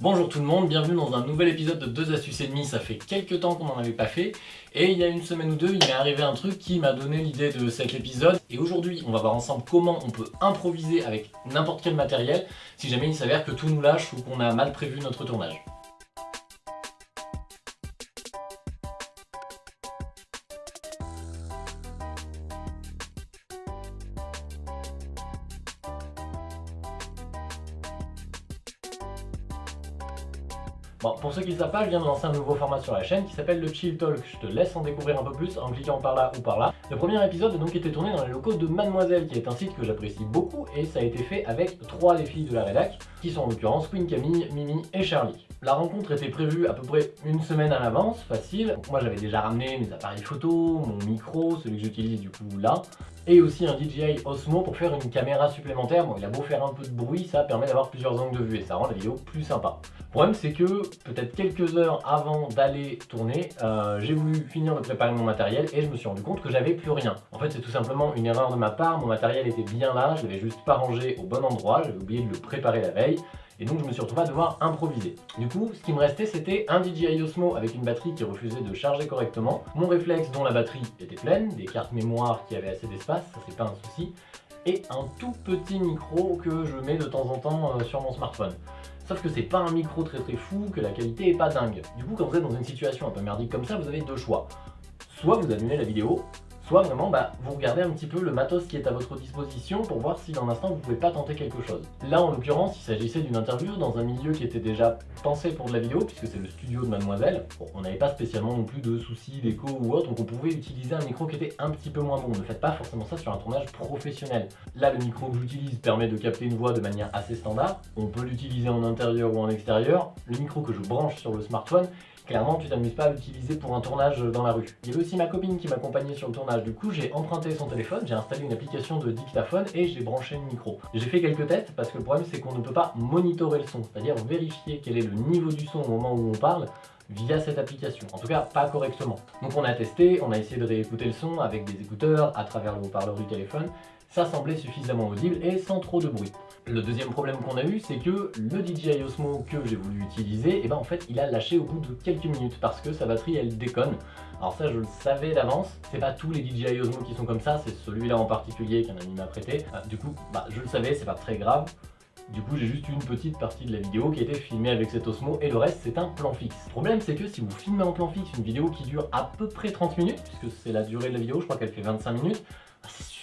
Bonjour tout le monde, bienvenue dans un nouvel épisode de 2 astuces et demi, ça fait quelques temps qu'on n'en avait pas fait. Et il y a une semaine ou deux il m'est arrivé un truc qui m'a donné l'idée de cet épisode. Et aujourd'hui on va voir ensemble comment on peut improviser avec n'importe quel matériel si jamais il s'avère que tout nous lâche ou qu'on a mal prévu notre tournage. Bon, pour ceux qui ne savent pas, je viens de lancer un nouveau format sur la chaîne qui s'appelle le Chill Talk. Je te laisse en découvrir un peu plus en cliquant par là ou par là. Le premier épisode a donc été tourné dans les locaux de Mademoiselle, qui est un site que j'apprécie beaucoup, et ça a été fait avec trois des filles de la rédac, qui sont en l'occurrence Queen Camille, Mimi et Charlie. La rencontre était prévue à peu près une semaine à l'avance, facile. moi j'avais déjà ramené mes appareils photo, mon micro, celui que j'utilise du coup là, et aussi un DJI Osmo pour faire une caméra supplémentaire. Bon, il a beau faire un peu de bruit, ça permet d'avoir plusieurs angles de vue et ça rend la vidéo plus sympa. Le problème, c'est que peut-être quelques heures avant d'aller tourner, euh, j'ai voulu finir de préparer mon matériel et je me suis rendu compte que j'avais plus rien. En fait, c'est tout simplement une erreur de ma part. Mon matériel était bien là, je l'avais juste pas rangé au bon endroit, j'avais oublié de le préparer la veille. Et donc je me suis retrouvé à devoir improviser. Du coup, ce qui me restait, c'était un DJI Osmo avec une batterie qui refusait de charger correctement, mon réflexe dont la batterie était pleine, des cartes mémoire qui avaient assez d'espace, ça c'est pas un souci, et un tout petit micro que je mets de temps en temps euh, sur mon smartphone. Sauf que c'est pas un micro très très fou, que la qualité est pas dingue. Du coup, quand vous êtes dans une situation un peu merdique comme ça, vous avez deux choix. Soit vous annulez la vidéo, soit vraiment bah, vous regardez un petit peu le matos qui est à votre disposition pour voir si dans l'instant vous pouvez pas tenter quelque chose. Là en l'occurrence il s'agissait d'une interview dans un milieu qui était déjà pensé pour de la vidéo puisque c'est le studio de Mademoiselle. On n'avait pas spécialement non plus de soucis d'écho ou autre donc on pouvait utiliser un micro qui était un petit peu moins bon. Ne faites pas forcément ça sur un tournage professionnel. Là le micro que j'utilise permet de capter une voix de manière assez standard. On peut l'utiliser en intérieur ou en extérieur. Le micro que je branche sur le smartphone clairement tu t'amuses pas à l'utiliser pour un tournage dans la rue. Il y avait aussi ma copine qui m'accompagnait sur le tournage, du coup j'ai emprunté son téléphone, j'ai installé une application de dictaphone et j'ai branché le micro. J'ai fait quelques tests parce que le problème c'est qu'on ne peut pas monitorer le son, c'est-à-dire vérifier quel est le niveau du son au moment où on parle via cette application, en tout cas pas correctement. Donc on a testé, on a essayé de réécouter le son avec des écouteurs à travers le haut-parleur du téléphone, ça semblait suffisamment audible et sans trop de bruit. Le deuxième problème qu'on a eu, c'est que le DJI Osmo que j'ai voulu utiliser, et eh ben en fait il a lâché au bout de quelques minutes parce que sa batterie elle déconne. Alors ça je le savais d'avance, c'est pas tous les DJI Osmo qui sont comme ça, c'est celui-là en particulier qu'un ami m'a prêté. Ah, du coup, bah, je le savais, c'est pas très grave. Du coup, j'ai juste une petite partie de la vidéo qui était filmée avec cet Osmo et le reste, c'est un plan fixe. Le problème, c'est que si vous filmez en plan fixe une vidéo qui dure à peu près 30 minutes, puisque c'est la durée de la vidéo, je crois qu'elle fait 25 minutes,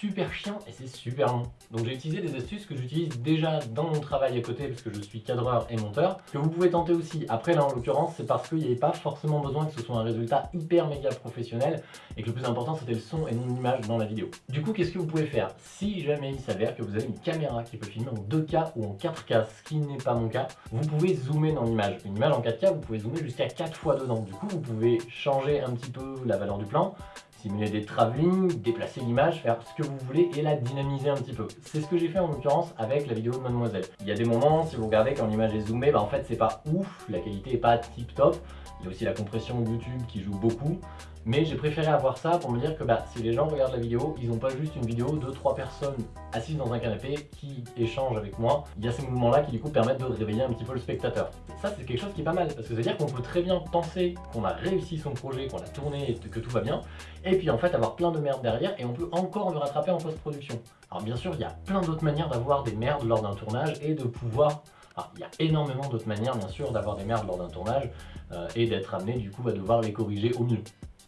super chiant et c'est super long. Donc j'ai utilisé des astuces que j'utilise déjà dans mon travail à côté parce que je suis cadreur et monteur, que vous pouvez tenter aussi. Après là en l'occurrence c'est parce qu'il n'y avait pas forcément besoin que ce soit un résultat hyper méga professionnel et que le plus important c'était le son et non l'image dans la vidéo. Du coup qu'est-ce que vous pouvez faire Si jamais il s'avère que vous avez une caméra qui peut filmer en 2K ou en 4K, ce qui n'est pas mon cas, vous pouvez zoomer dans l'image. Une image en 4K vous pouvez zoomer jusqu'à 4 fois dedans. Du coup vous pouvez changer un petit peu la valeur du plan, simuler des travelling, déplacer l'image, faire ce que vous voulez et la dynamiser un petit peu. C'est ce que j'ai fait en l'occurrence avec la vidéo de Mademoiselle. Il y a des moments, si vous regardez quand l'image est zoomée, bah en fait c'est pas ouf, la qualité est pas tip top. Il y a aussi la compression YouTube qui joue beaucoup. Mais j'ai préféré avoir ça pour me dire que bah, si les gens regardent la vidéo, ils n'ont pas juste une vidéo de trois personnes assises dans un canapé qui échangent avec moi. Il y a ces mouvements-là qui du coup permettent de réveiller un petit peu le spectateur. Ça c'est quelque chose qui est pas mal, parce que ça veut dire qu'on peut très bien penser qu'on a réussi son projet, qu'on a tourné, et que tout va bien, et puis en fait avoir plein de merde derrière, et on peut encore le rattraper en post-production. Alors bien sûr, il y a plein d'autres manières d'avoir des merdes lors d'un tournage et de pouvoir alors, il y a énormément d'autres manières, bien sûr, d'avoir des merdes lors d'un tournage euh, et d'être amené, du coup, à devoir les corriger au mieux.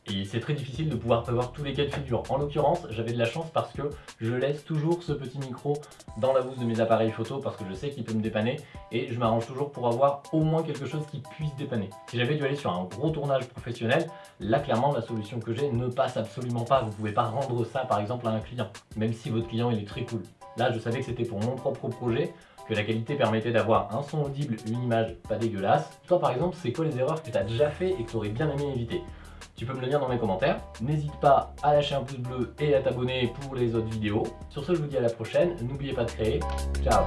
Et c'est très difficile de pouvoir prévoir tous les cas de figure. En l'occurrence, j'avais de la chance parce que je laisse toujours ce petit micro dans la housse de mes appareils photo parce que je sais qu'il peut me dépanner et je m'arrange toujours pour avoir au moins quelque chose qui puisse dépanner. Si j'avais dû aller sur un gros tournage professionnel, là clairement la solution que j'ai ne passe absolument pas. Vous pouvez pas rendre ça par exemple à un client, même si votre client est très cool. Là je savais que c'était pour mon propre projet, que la qualité permettait d'avoir un son audible, une image pas dégueulasse. Toi par exemple, c'est quoi les erreurs que tu as déjà fait et que tu aurais bien aimé éviter? Tu peux me le dire dans mes commentaires. N'hésite pas à lâcher un pouce bleu et à t'abonner pour les autres vidéos. Sur ce, je vous dis à la prochaine. N'oubliez pas de créer. Ciao